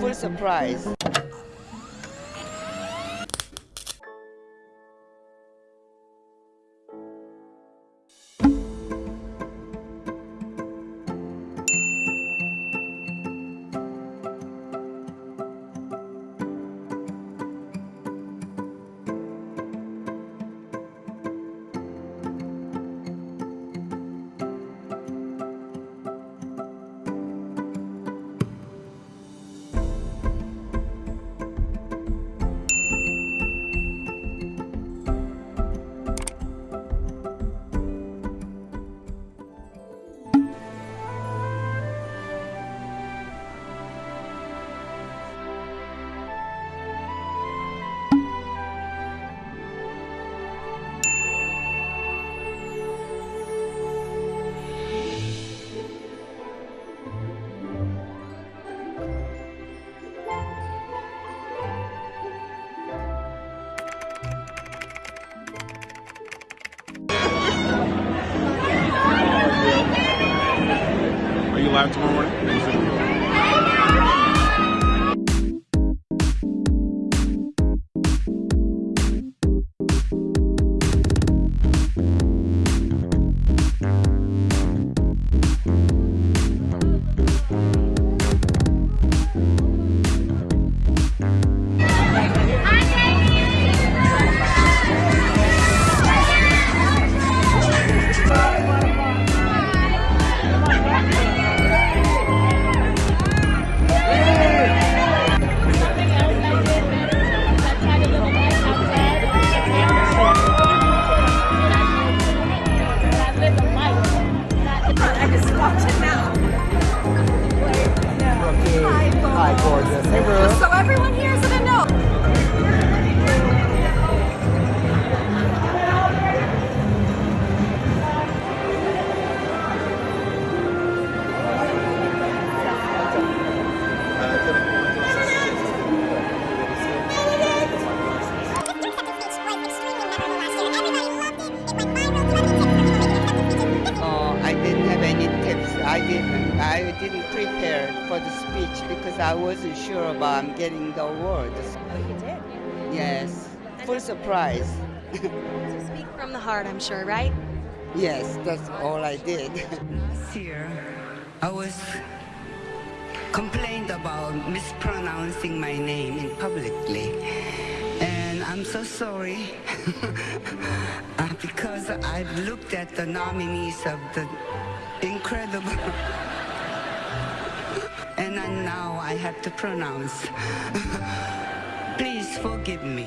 Full surprise. Live tomorrow morning? Gorgeous. Hey, Ruth. So everyone here is gonna know. Oh, I didn't have any tips. I didn't. I didn't prepare for the speech because I wasn't sure about getting the awards. Oh, you did. Yes, full surprise. So speak from the heart, I'm sure, right? yes, that's all I did. Last year, I was complained about mispronouncing my name in publicly. And I'm so sorry uh, because I've looked at the nominees of the incredible. and now I have to pronounce. Please forgive me.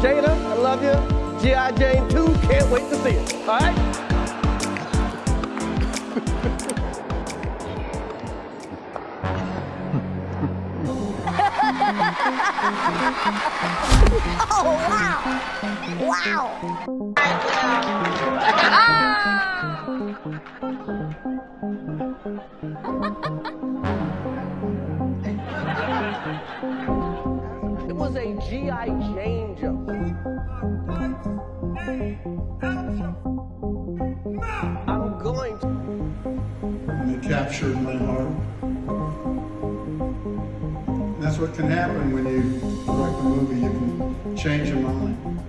Jada, I love you. G.I. Jane 2, can't wait to see it. All right? It was a G.I. Jane joke. I'm captured my heart. That's what can happen when you direct a movie. You can change your mind.